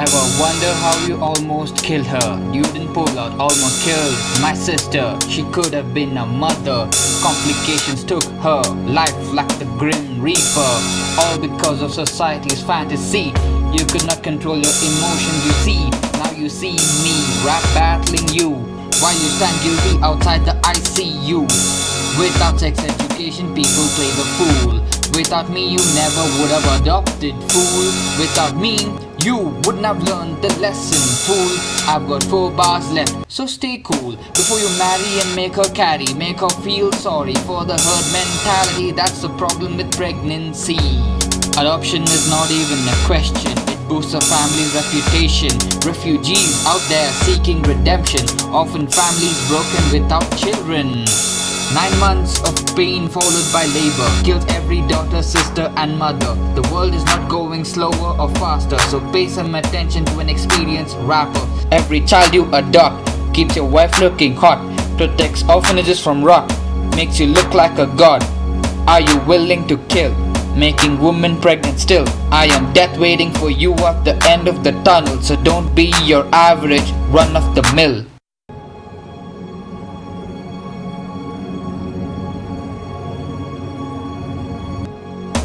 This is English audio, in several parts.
Ever wonder how you almost killed her? You didn't pull out, almost killed my sister. She could have been a mother. Complications took her life like the Grim Reaper. All because of society's fantasy. You could not control your emotions, you see. Now you see me rap battling you. While you stand guilty outside the ICU. Without sex education, people play the fool. Without me, you never would have adopted, fool. Without me, you wouldn't have learned the lesson, fool. I've got four bars left, so stay cool. Before you marry and make her carry, make her feel sorry for the herd mentality. That's the problem with pregnancy. Adoption is not even a question. It boosts a family's reputation. Refugees out there seeking redemption. Often families broken without children. Nine months of pain followed by labor Killed every daughter, sister and mother. The world is not going slower or faster So pay some attention to an experienced rapper. Every child you adopt Keeps your wife looking hot Protects orphanages from rot Makes you look like a god. Are you willing to kill? Making women pregnant still? I am death waiting for you at the end of the tunnel So don't be your average run of the mill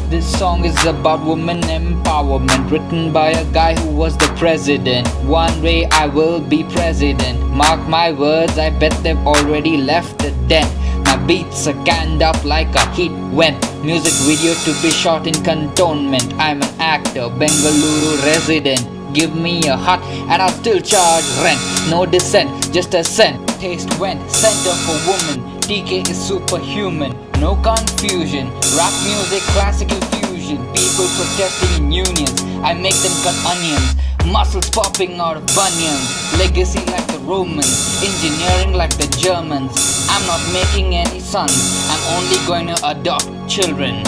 This song is about woman empowerment Written by a guy who was the president. One day I will be president. Mark my words, I bet they've already left the dent My beats are canned up like a heat went Music video to be shot in cantonment. I'm an actor, Bengaluru resident. Give me a hut and I'll still charge rent. No dissent, just a cent. Taste went, center for woman TK is superhuman, no confusion. Rap music, classical fusion People protesting in unions. I make them cut onions. Muscles popping out of bunions. Legacy like the Romans. Engineering like the Germans. I'm not making any sons. I'm only going to adopt children.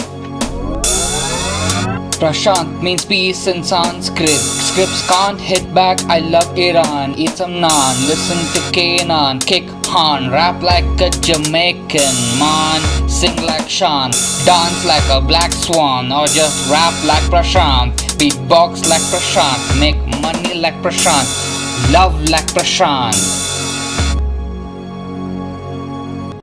Prashant means peace in Sanskrit. Scripts can't hit back, I love Iran. Eat some naan, listen to Kanan Kick Rap like a Jamaican man. Sing like Sean, dance like a black swan. Or just rap like Prashant. Beatbox like Prashant. Make money like Prashant. Love like Prashant